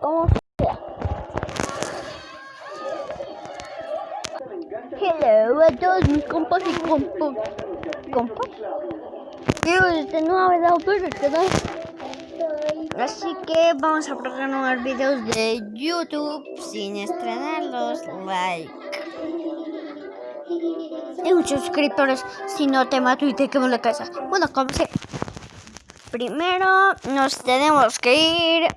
como sea. Hello a todos mis compas y compas. ¿Compas? Quiero este nuevo video canal. Así que vamos a programar videos de YouTube sin estrenarlos. Like. Y muchos suscriptores si no te mato y te quemo la casa. Bueno, como sea. Primero nos tenemos que ir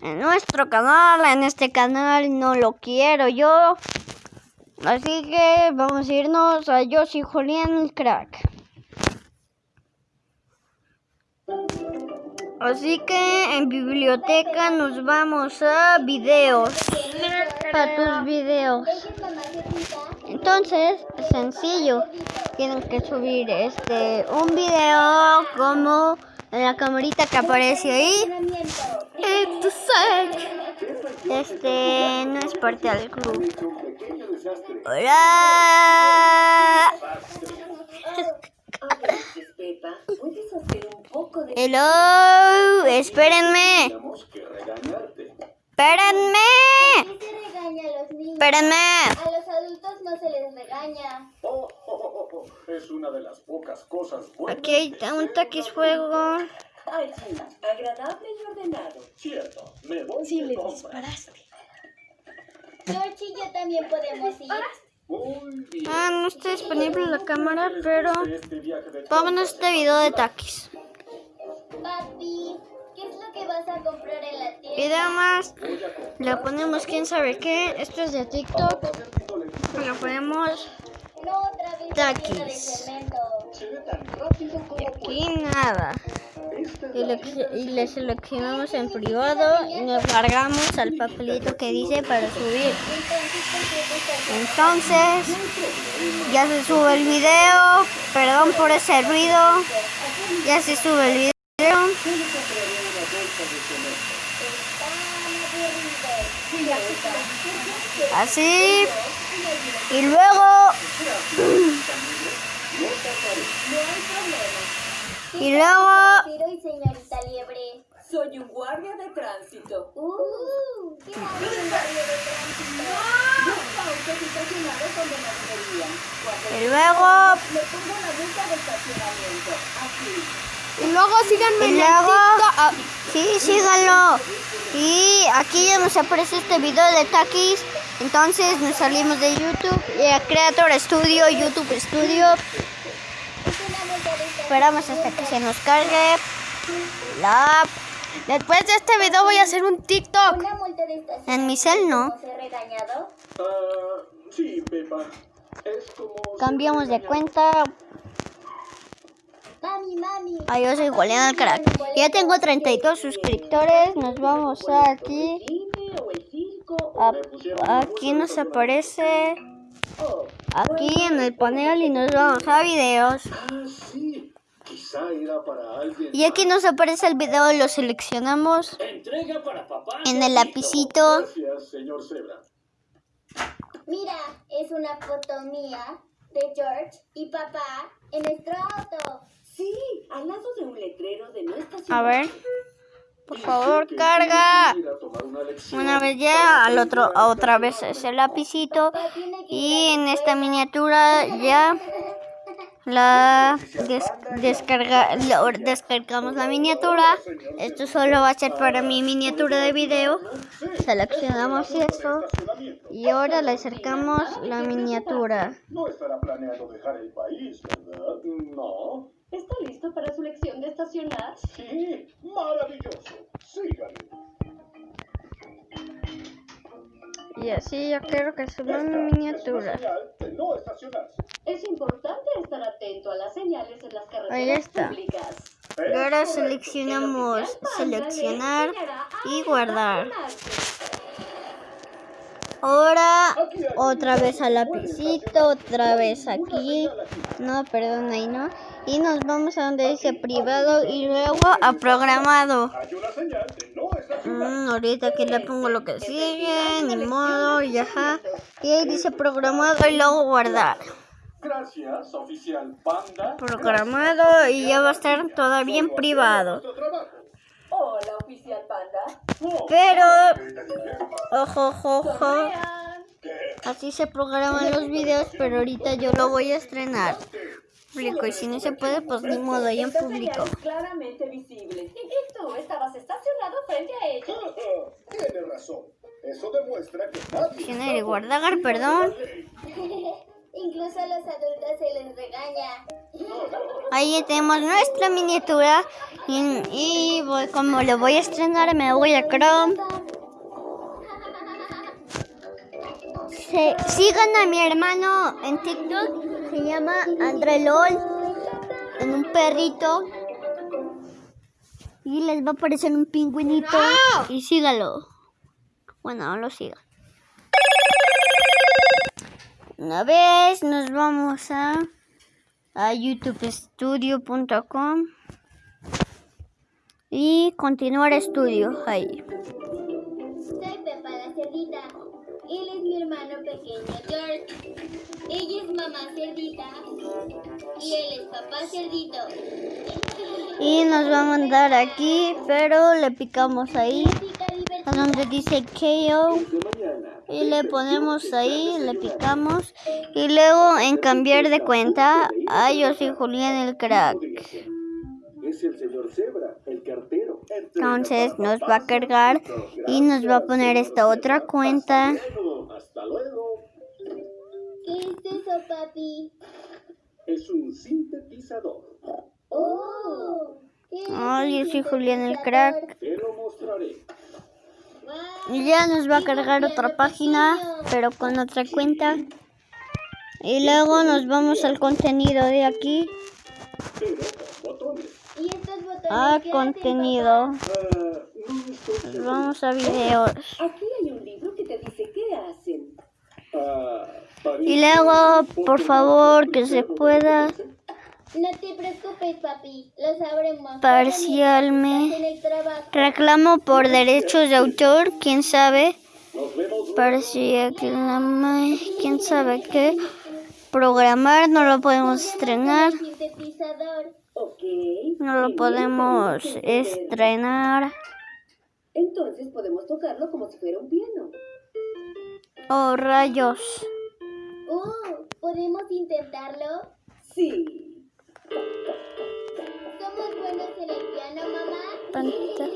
en nuestro canal. En este canal no lo quiero yo. Así que vamos a irnos a Yo soy Julián el Crack. Así que en biblioteca nos vamos a videos. Para tus videos. Entonces, sencillo. Tienen que subir este un video como la camarita que aparece ahí. Este no es parte del club. Hola. Hello, espérenme. Espérenme. Espérenme. A los adultos no se les regaña. Oh, oh, oh, oh, Es una de las pocas cosas buenas. Aquí hay un taquis fuego. Ay, sí, agradable y ordenado. Cierto, me voy Sí, de le compras. disparaste. George y yo también podemos ir. Muy bien. Ah, no está disponible la cámara, ¿Qué les pero este vámonos a este video de taquis. Papi, ¿qué es lo que vas a comprar en la tienda? Video más. Voy a comprar Le ponemos quién sabe qué. Esto es de TikTok. Le ponemos No, otra vez la Taquis. como aquí nada. Y le, seleccionamos en privado y nos largamos al papelito que dice para subir. Entonces, ya se sube el video. Perdón por ese ruido. Ya se sube el video. Así. Y luego. Y luego. Y señorita Liebre. Soy un guardia de tránsito. Uh, ¿qué en barrio de tránsito? No Y luego. le pongo la multa de estacionamiento. Así. Y luego síganme y luego, ah, sí, síganlo. Y aquí ya nos aparece este video de Takis. Entonces nos salimos de YouTube. Y a Creator Studio, YouTube Studio. Es una multa de estacionamiento. Esperamos hasta que se nos cargue la app. Después de este video voy a hacer un TikTok. En mi cel no. Ah, sí, Pepa. Es como. Cambiamos de cuenta. Mami, mami. Ah, yo soy Julián el Crack. Ya tengo 32 suscriptores. Nos vamos a aquí. A- aquí nos aparece. Aquí en el panel y nos vamos a videos. Para alguien. Y aquí nos aparece el video, lo seleccionamos Entrega para papá. en el lapicito. Gracias, señor Zebra. Mira, es una foto mía de George y papá en nuestro auto. sí, al lado de un letrero de no estacionar. A ver, por favor, carga. una vez ya, al otro, a otra vez ese lapicito. Papá tiene que Y en esta miniatura ya la des- descarga, la- descargamos la miniatura. Esto solo va a ser para mi miniatura de video. Seleccionamos esto Estacionamiento. y ahora le acercamos la miniatura. No estará planeando dejar el país, ¿verdad? No. ¿Está listo para su lección de estacionar? Sí, maravilloso. Síganme. Y así yo quiero que suba mi miniatura. Es no. Es importante estar atento a las señales en las carreteras Ahí está. públicas. Y ahora seleccionamos seleccionar y guardar. Ahora otra vez al lapicito, otra vez aquí. No, perdón, ahí no. Y nos vamos a donde dice privado y luego a programado. Mm, ahorita aquí le pongo lo que sigue, ni modo, y ajá. Y ahí dice programado y luego guardar. Gracias, oficial Panda. Programado y ya va a estar todavía en privado. Hola, oficial Panda. Pero, ojo, ojo, ojo. Así se programan los videos, pero ahorita yo lo voy a estrenar. Público, y si no se puede, pues ni modo, ya en público. claramente visible. Y tú estabas estacionado frente a ella. Tiene razón. Eso demuestra que nadie. Guardar, perdón. Incluso a los adultos se les regaña. Ahí tenemos nuestra miniatura. Y, y voy, como lo voy a estrenar, me voy a Chrome. Se- sigan a mi hermano en TikTok. Se llama Andrelol. En un perrito. Y les va a aparecer un pingüinito. Y sígalo. Bueno, no lo sigan. Una vez nos vamos a, a youtubestudio.com y continuar estudio ahí. Él es mi hermano pequeño George. Ella es mamá cerdita. Y él es papá cerdito. Y nos va a mandar aquí, pero le picamos ahí, a donde dice KO. Y le ponemos ahí, le picamos. Y luego en cambiar de cuenta, ah, yo soy Julián el crack. Es el señor Zebra, el cartero. Entonces nos va a cargar y nos va a poner esta otra cuenta. Hasta luego. ¿Qué es eso, papi? Es un sintetizador. ¡Oh! ¿Qué es Ay, un yo soy Julián el crack. Te lo mostraré. Y ya nos va a cargar otra página, pero con otra cuenta. Y luego nos vamos al contenido de aquí. Pero con botones. ¿Y estos botones A hacen, contenido. Ah, Nos vamos a videos. Aquí hay un libro que te dice qué hacen. Y luego, por favor, que se pueda. No te preocupes, papi. Lo sabremos. Parcialme. Estás en el trabajo. Reclamo por derechos de autor, quién sabe. Nos vemos Parcialme, quién sabe qué. Programar, no lo podemos estrenar. No lo podemos estrenar. Entonces podemos tocarlo como si fuera un piano. Oh, rayos. Oh, ¿podemos intentarlo? Sí. ¿Somos buenos en el piano, mamá? Panta-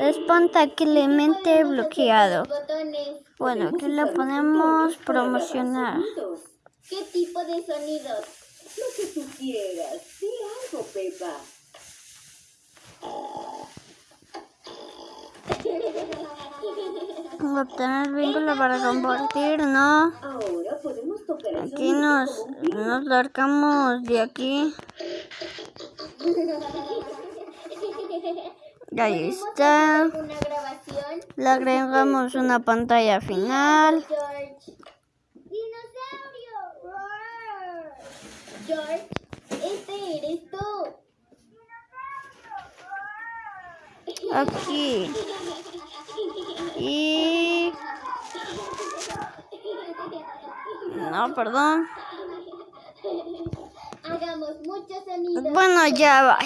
Espontáneamente bloqueado. Botones. Bueno, aquí le Podemos promocionar. ¿Qué tipo de sonidos? Lo que tú quieras. Sí, algo, Pepa. Obtener vínculo para compartir, no. Ahora podemos tocar el Aquí nos, nos largamos de aquí. Ahí está. ¿Una grabación? Le agregamos una pantalla final. George. ¡Dinosaurio! Este eres tú. Aquí. Y... No, perdón. Hagamos muchos sonidos. Bueno, ya va.